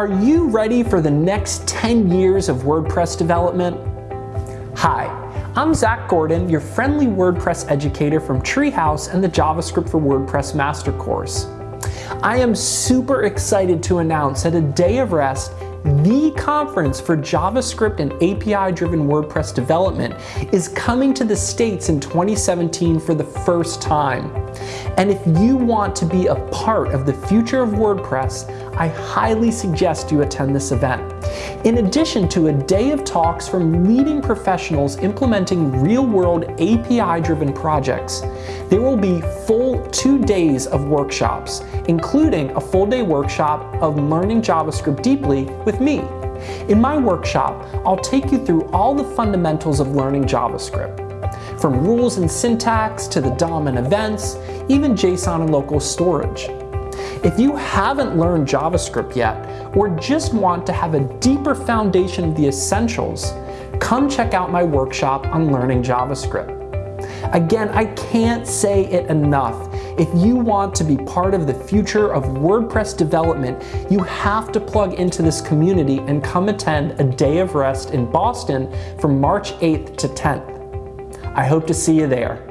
Are you ready for the next 10 years of WordPress development? Hi, I'm Zac Gordon, your friendly WordPress educator from Treehouse and the JavaScript for WordPress Master Course. I am super excited to announce that a day of REST the conference for JavaScript and API-driven WordPress development is coming to the States in 2017 for the first time. And if you want to be a part of the future of WordPress, I highly suggest you attend this event. In addition to a day of talks from leading professionals implementing real-world API-driven projects, there will be full two days of workshops, including a full day workshop of learning JavaScript deeply with me. In my workshop, I'll take you through all the fundamentals of learning JavaScript, from rules and syntax to the DOM and events, even JSON and local storage. If you haven't learned JavaScript yet, or just want to have a deeper foundation of the essentials, come check out my workshop on learning JavaScript. Again, I can't say it enough. If you want to be part of the future of WordPress development, you have to plug into this community and come attend a day of REST in Boston from March 8th to 10th. I hope to see you there.